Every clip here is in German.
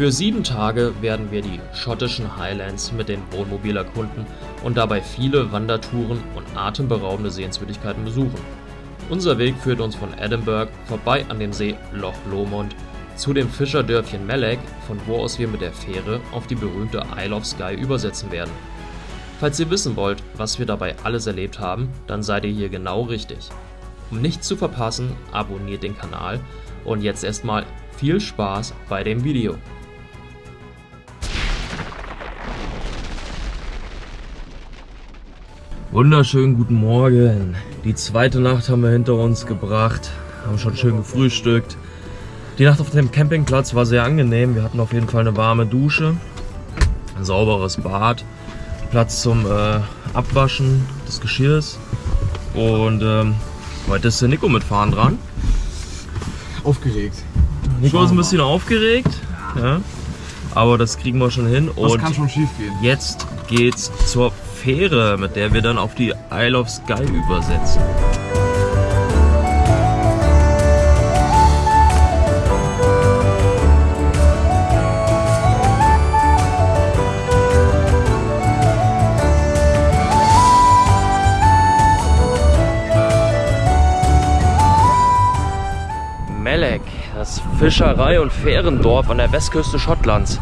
Für sieben Tage werden wir die schottischen Highlands mit dem Wohnmobil erkunden und dabei viele Wandertouren und atemberaubende Sehenswürdigkeiten besuchen. Unser Weg führt uns von Edinburgh vorbei an dem See Loch Lomond zu dem Fischerdörfchen Melek, von wo aus wir mit der Fähre auf die berühmte Isle of Skye übersetzen werden. Falls ihr wissen wollt, was wir dabei alles erlebt haben, dann seid ihr hier genau richtig. Um nichts zu verpassen, abonniert den Kanal und jetzt erstmal viel Spaß bei dem Video. Wunderschönen guten Morgen. Die zweite Nacht haben wir hinter uns gebracht, haben schon schön gefrühstückt. Die Nacht auf dem Campingplatz war sehr angenehm. Wir hatten auf jeden Fall eine warme Dusche, ein sauberes Bad, Platz zum äh, Abwaschen des Geschirrs. Und ähm, heute ist der Nico mitfahren dran. Aufgeregt. Nico ist ein bisschen aufgeregt, ja, aber das kriegen wir schon hin. Was Und kann schon schief gehen? jetzt geht's zur Fähre, mit der wir dann auf die Isle of Skye übersetzen. Melek, das Fischerei- und Fährendorf an der Westküste Schottlands.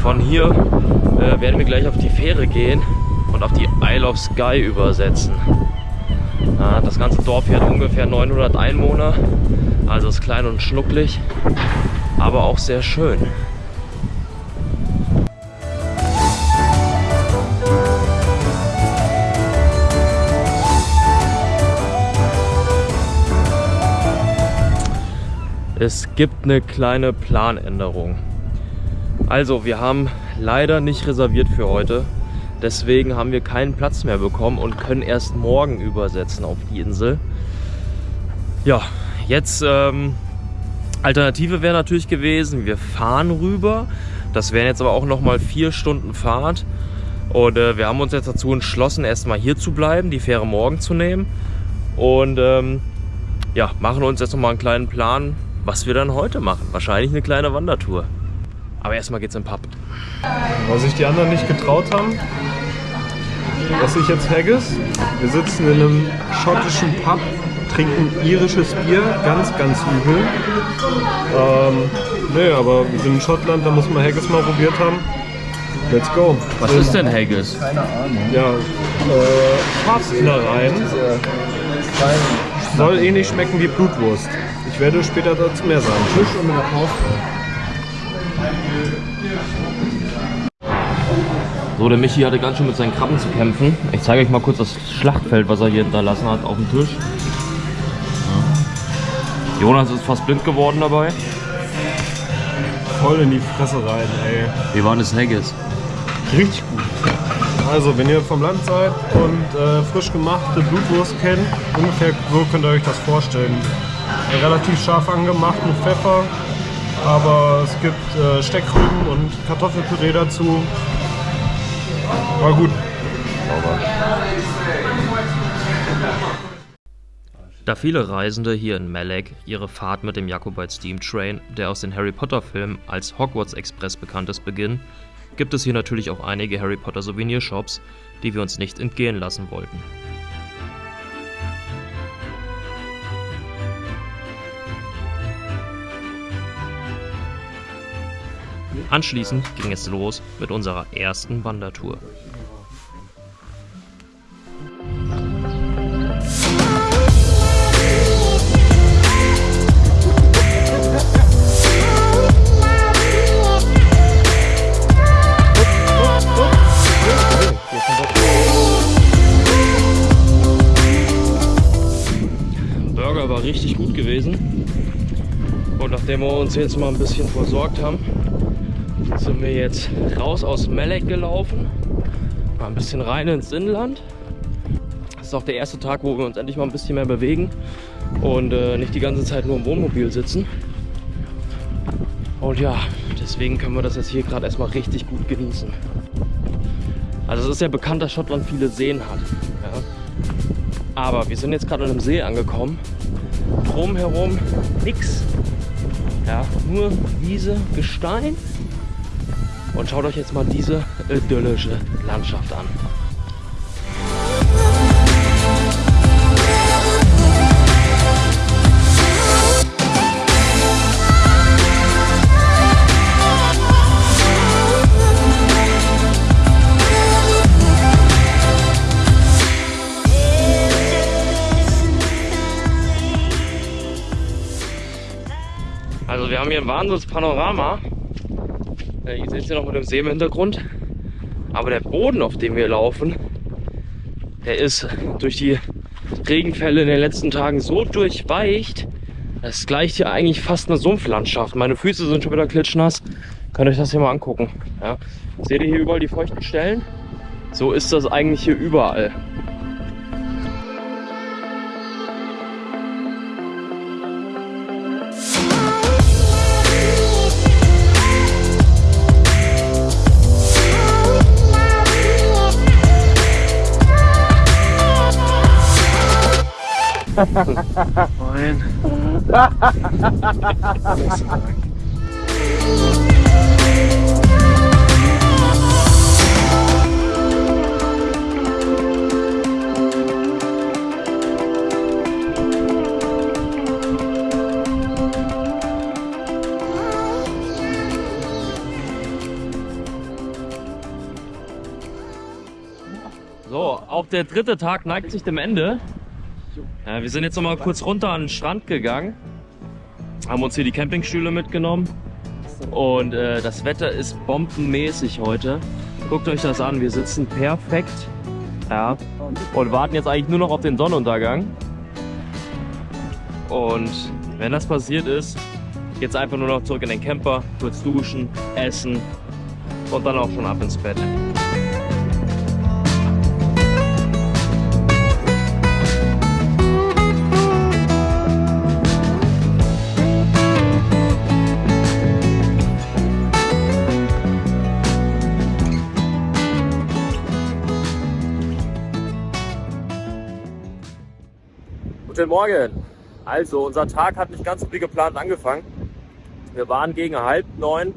Von hier äh, werden wir gleich auf die Fähre gehen und auf die Isle of Skye übersetzen. Das ganze Dorf hier hat ungefähr 900 Einwohner, also ist klein und schnucklig, aber auch sehr schön. Es gibt eine kleine Planänderung. Also, wir haben leider nicht reserviert für heute. Deswegen haben wir keinen Platz mehr bekommen und können erst morgen übersetzen auf die Insel. Ja, jetzt ähm, Alternative wäre natürlich gewesen, wir fahren rüber. Das wären jetzt aber auch nochmal vier Stunden Fahrt. Und äh, wir haben uns jetzt dazu entschlossen, erstmal hier zu bleiben, die Fähre morgen zu nehmen. Und ähm, ja, machen uns jetzt nochmal einen kleinen Plan, was wir dann heute machen. Wahrscheinlich eine kleine Wandertour. Aber erstmal geht's im Pub. Weil sich die anderen nicht getraut haben, esse ich jetzt Haggis. Wir sitzen in einem schottischen Pub, trinken irisches Bier, ganz, ganz übel. Ähm, nee, aber wir sind in Schottland, da muss man Haggis mal probiert haben. Let's go. Was ist denn Haggis? Ja, äh, Schafsinnereien. Soll eh nicht schmecken wie Blutwurst. Ich werde später dazu mehr sagen. Fisch und mit der So, der Michi hatte ganz schön mit seinen Krabben zu kämpfen. Ich zeige euch mal kurz das Schlachtfeld, was er hier hinterlassen hat auf dem Tisch. Ja. Jonas ist fast blind geworden dabei. Voll in die Fresse rein, ey. Wie war das Haggis? Richtig gut. Also, wenn ihr vom Land seid und äh, frisch gemachte Blutwurst kennt, ungefähr so könnt ihr euch das vorstellen. Relativ scharf angemacht mit Pfeffer, aber es gibt äh, Steckrüben und Kartoffelpüree dazu. War gut. Da viele Reisende hier in Melek ihre Fahrt mit dem Jakobite Steam Train, der aus den Harry Potter Filmen als Hogwarts Express bekannt ist, beginnen, gibt es hier natürlich auch einige Harry Potter Souvenirshops, die wir uns nicht entgehen lassen wollten. Anschließend ging es los mit unserer ersten Wandertour. Nachdem wir uns jetzt mal ein bisschen versorgt haben, sind wir jetzt raus aus Melek gelaufen. Mal ein bisschen rein ins Inland. Das ist auch der erste Tag, wo wir uns endlich mal ein bisschen mehr bewegen und äh, nicht die ganze Zeit nur im Wohnmobil sitzen. Und ja, deswegen können wir das jetzt hier gerade erstmal richtig gut genießen. Also es ist ja bekannt, dass Schottland viele Seen hat. Ja. Aber wir sind jetzt gerade an einem See angekommen. Drumherum nix. Ja, nur Wiese, Gestein. Und schaut euch jetzt mal diese äh, idyllische Landschaft an. Wir haben hier ein Wahnsinnspanorama. Äh, ihr seht es hier noch mit dem See im Hintergrund. Aber der Boden, auf dem wir laufen, der ist durch die Regenfälle in den letzten Tagen so durchweicht. Das gleicht hier eigentlich fast eine Sumpflandschaft. Meine Füße sind schon wieder klitschnass. Könnt euch das hier mal angucken. Ja. Seht ihr hier überall die feuchten Stellen? So ist das eigentlich hier überall. Moin. So, auch der dritte Tag neigt sich dem Ende. Ja, wir sind jetzt noch mal kurz runter an den Strand gegangen, haben uns hier die Campingstühle mitgenommen und äh, das Wetter ist bombenmäßig heute. Guckt euch das an, wir sitzen perfekt ja, und warten jetzt eigentlich nur noch auf den Sonnenuntergang. Und wenn das passiert ist, geht's einfach nur noch zurück in den Camper, kurz duschen, essen und dann auch schon ab ins Bett. Guten Morgen. Also, unser Tag hat nicht ganz so wie geplant angefangen. Wir waren gegen halb neun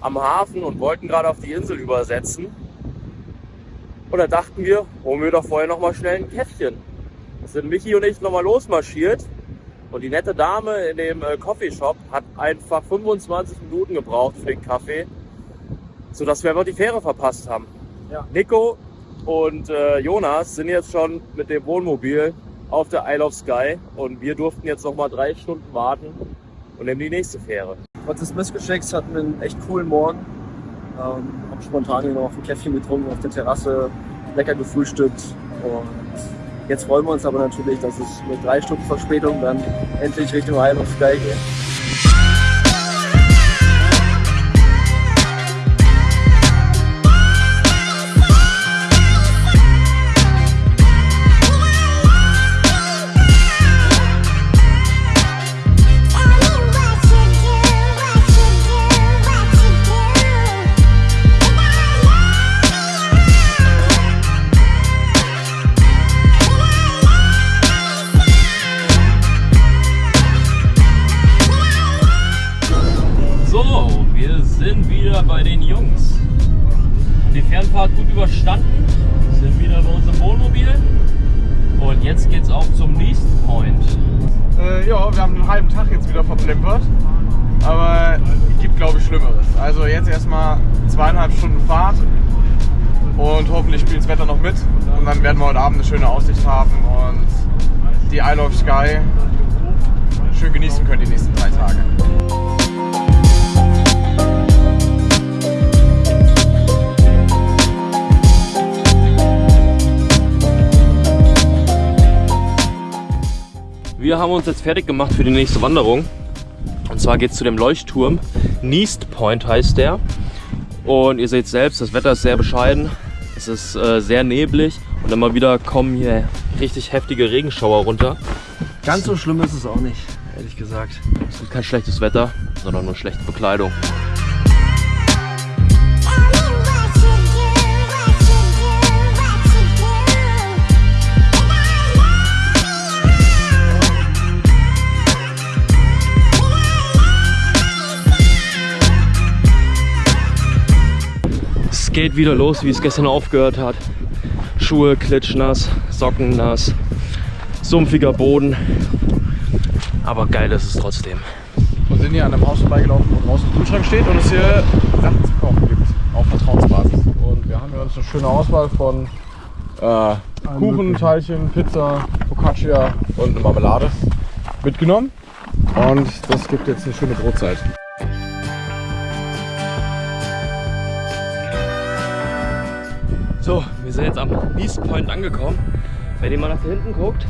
am Hafen und wollten gerade auf die Insel übersetzen. Und da dachten wir, holen wir doch vorher noch mal schnell ein Käffchen. Da sind Michi und ich noch mal losmarschiert. Und die nette Dame in dem äh, Coffeeshop hat einfach 25 Minuten gebraucht für den Kaffee, sodass wir einfach die Fähre verpasst haben. Ja. Nico und äh, Jonas sind jetzt schon mit dem Wohnmobil auf der Isle of Skye und wir durften jetzt noch mal drei Stunden warten und nehmen die nächste Fähre. Trotz des Missgeschicks hatten wir einen echt coolen Morgen. Ähm, haben spontan hier noch ein Käffchen getrunken auf der Terrasse, lecker gefrühstückt und jetzt freuen wir uns aber natürlich, dass es mit drei Stunden Verspätung dann endlich Richtung Isle of Skye geht. Sind wieder bei den Jungs. Die Fernfahrt gut überstanden, sind wieder bei unserem Wohnmobil und jetzt geht's auch zum nächsten Point. Äh, ja, wir haben einen halben Tag jetzt wieder verplempert. Aber es gibt, glaube ich, Schlimmeres. Also jetzt erstmal zweieinhalb Stunden Fahrt und hoffentlich spielt das Wetter noch mit. Und dann werden wir heute Abend eine schöne Aussicht haben und die Isle of Sky schön genießen können die nächsten drei Tage. Wir haben uns jetzt fertig gemacht für die nächste Wanderung. Und zwar geht es zu dem Leuchtturm. Neast Point heißt der. Und ihr seht selbst, das Wetter ist sehr bescheiden. Es ist äh, sehr neblig und immer wieder kommen hier richtig heftige Regenschauer runter. Ganz so schlimm ist es auch nicht, ehrlich gesagt. Es ist kein schlechtes Wetter, sondern nur schlechte Bekleidung. Es geht wieder los, wie es gestern aufgehört hat. Schuhe klitschnass, Socken nass, sumpfiger Boden. Aber geil ist es trotzdem. Und sind hier an einem Haus vorbeigelaufen, wo draußen ein Kühlschrank steht und es hier Sachen zu kaufen gibt. Auf Vertrauensbasis. Und wir haben hier uns eine schöne Auswahl von äh, Kuchen, Teilchen, Pizza, Focaccia und eine Marmelade mitgenommen. Und das gibt jetzt eine schöne Brotzeit. So, wir sind jetzt am East Point angekommen. Wenn ihr mal nach hinten guckt,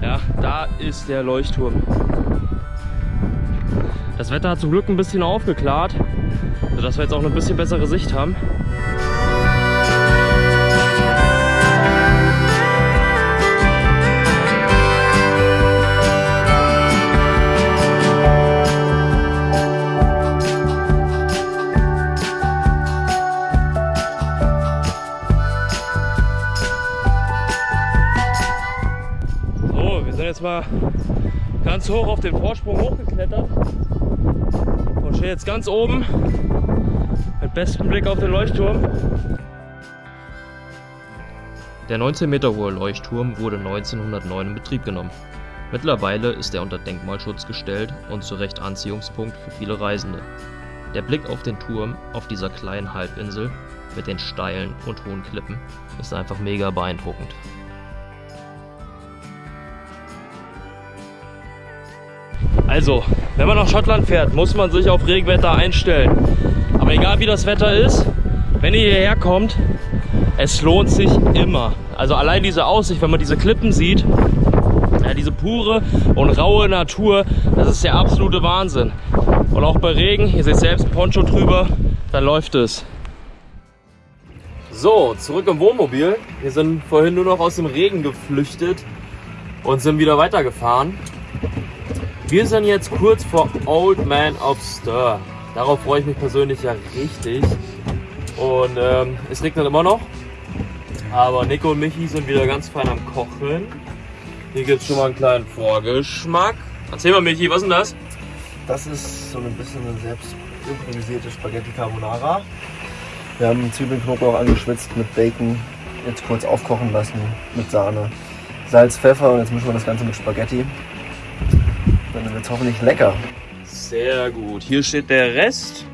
ja, da ist der Leuchtturm. Das Wetter hat zum Glück ein bisschen aufgeklärt, sodass wir jetzt auch eine bisschen bessere Sicht haben. Mal ganz hoch auf den Vorsprung hochgeklettert und stehen jetzt ganz oben mit bestem Blick auf den Leuchtturm. Der 19 Meter hohe Leuchtturm wurde 1909 in Betrieb genommen. Mittlerweile ist er unter Denkmalschutz gestellt und zu Recht Anziehungspunkt für viele Reisende. Der Blick auf den Turm auf dieser kleinen Halbinsel mit den steilen und hohen Klippen ist einfach mega beeindruckend. Also, wenn man nach Schottland fährt, muss man sich auf Regenwetter einstellen. Aber egal wie das Wetter ist, wenn ihr hierher kommt, es lohnt sich immer. Also allein diese Aussicht, wenn man diese Klippen sieht, ja, diese pure und raue Natur, das ist der absolute Wahnsinn. Und auch bei Regen, ihr seht selbst Poncho drüber, dann läuft es. So, zurück im Wohnmobil. Wir sind vorhin nur noch aus dem Regen geflüchtet und sind wieder weitergefahren. Wir sind jetzt kurz vor Old Man of Stir. Darauf freue ich mich persönlich ja richtig. Und ähm, es regnet immer noch. Aber Nico und Michi sind wieder ganz fein am Kochen. Hier gibt es schon mal einen kleinen Vorgeschmack. Erzähl mal Michi, was ist denn das? Das ist so ein bisschen eine selbst improvisierte Spaghetti Carbonara. Wir haben Zwiebeln, Knoblauch angeschwitzt mit Bacon, jetzt kurz aufkochen lassen mit Sahne, Salz, Pfeffer und jetzt mischen wir das Ganze mit Spaghetti. Dann wird es hoffentlich lecker. Sehr gut. Hier steht der Rest.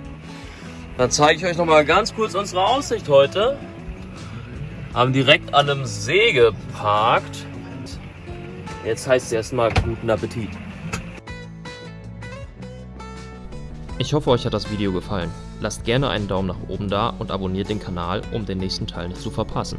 Dann zeige ich euch noch mal ganz kurz unsere Aussicht heute. Haben direkt an einem See geparkt. Jetzt heißt es erstmal guten Appetit. Ich hoffe, euch hat das Video gefallen. Lasst gerne einen Daumen nach oben da und abonniert den Kanal, um den nächsten Teil nicht zu verpassen.